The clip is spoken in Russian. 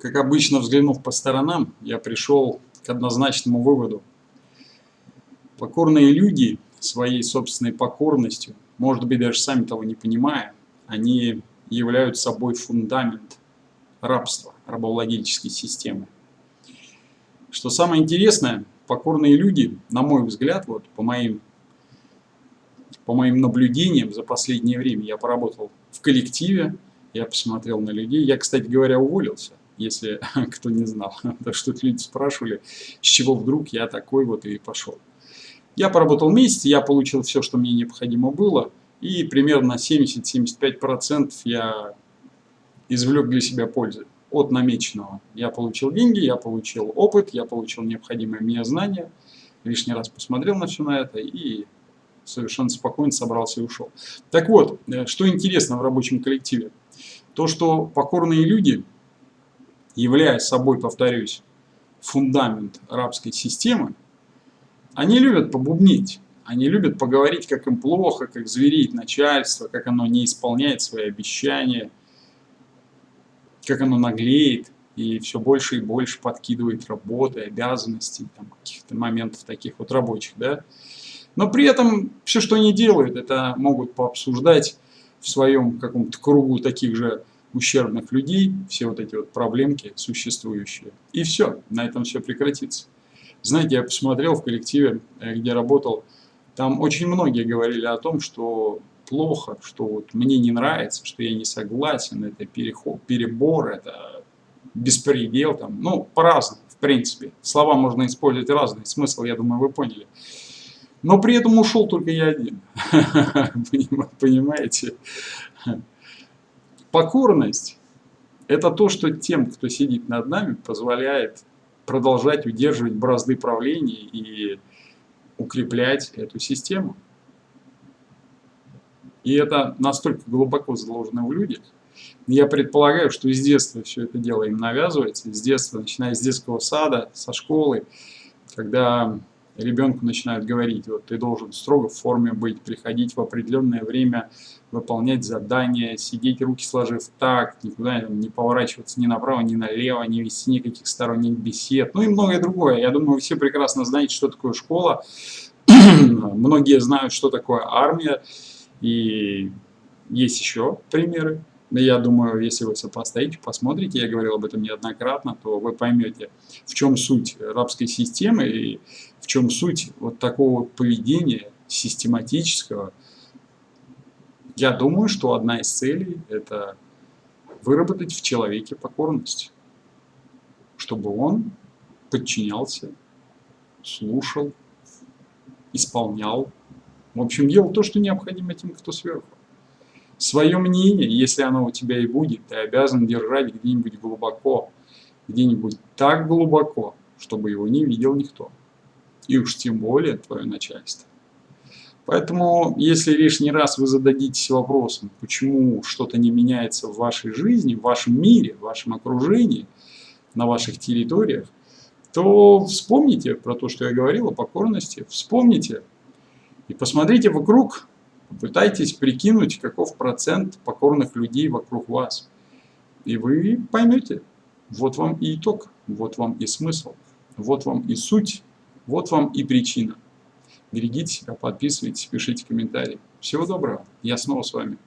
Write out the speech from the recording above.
Как обычно, взглянув по сторонам, я пришел к однозначному выводу. Покорные люди своей собственной покорностью, может быть, даже сами того не понимая, они являются собой фундамент рабства, рабовладельческой системы. Что самое интересное, покорные люди, на мой взгляд, вот по моим, по моим наблюдениям за последнее время, я поработал в коллективе, я посмотрел на людей. Я, кстати говоря, уволился, если кто не знал. Так что люди спрашивали, с чего вдруг я такой вот и пошел. Я поработал месяц, я получил все, что мне необходимо было. И примерно 70-75% я извлек для себя пользы от намеченного. Я получил деньги, я получил опыт, я получил необходимые мне знания. Лишний раз посмотрел на все на это и совершенно спокойно собрался и ушел. Так вот, э, что интересно в рабочем коллективе. То, что покорные люди, являя собой, повторюсь, фундамент рабской системы, они любят побубнить, они любят поговорить, как им плохо, как звереет начальство, как оно не исполняет свои обещания, как оно наглеет и все больше и больше подкидывает работы, обязанностей, каких-то моментов таких вот рабочих, да. Но при этом все, что они делают, это могут пообсуждать в своем каком-то кругу таких же ущербных людей, все вот эти вот проблемки существующие. И все, на этом все прекратится. Знаете, я посмотрел в коллективе, э, где работал, там очень многие говорили о том, что плохо, что вот мне не нравится, что я не согласен, это переход, перебор, это беспредел, там, ну, по-разному, в принципе. Слова можно использовать разные, смысл, я думаю, вы поняли. Но при этом ушел только я один. Понимаете? Покорность – это то, что тем, кто сидит над нами, позволяет продолжать удерживать бразды правления и укреплять эту систему. И это настолько глубоко заложено в людях. Я предполагаю, что с детства все это дело им навязывается, с детства, начиная с детского сада, со школы, когда ребенку начинают говорить, вот ты должен строго в форме быть, приходить в определенное время, выполнять задания, сидеть руки сложив так, никуда не поворачиваться ни направо, ни налево, не вести никаких сторонних бесед, ну и многое другое. Я думаю, вы все прекрасно знаете, что такое школа, многие знают, что такое армия, и есть еще примеры. Я думаю, если вы сопоставите, посмотрите, я говорил об этом неоднократно, то вы поймете, в чем суть рабской системы и чем суть вот такого поведения систематического. Я думаю, что одна из целей – это выработать в человеке покорность, чтобы он подчинялся, слушал, исполнял, в общем, делал то, что необходимо тем, кто сверху. Свое мнение, если оно у тебя и будет, ты обязан держать где-нибудь глубоко, где-нибудь так глубоко, чтобы его не видел никто. И уж тем более твое начальство. Поэтому, если лишний раз вы зададитесь вопросом, почему что-то не меняется в вашей жизни, в вашем мире, в вашем окружении, на ваших территориях, то вспомните про то, что я говорил о покорности, вспомните и посмотрите вокруг, Попытайтесь прикинуть, каков процент покорных людей вокруг вас. И вы поймете, вот вам и итог, вот вам и смысл, вот вам и суть, вот вам и причина. Берегите себя, подписывайтесь, пишите комментарии. Всего доброго, я снова с вами.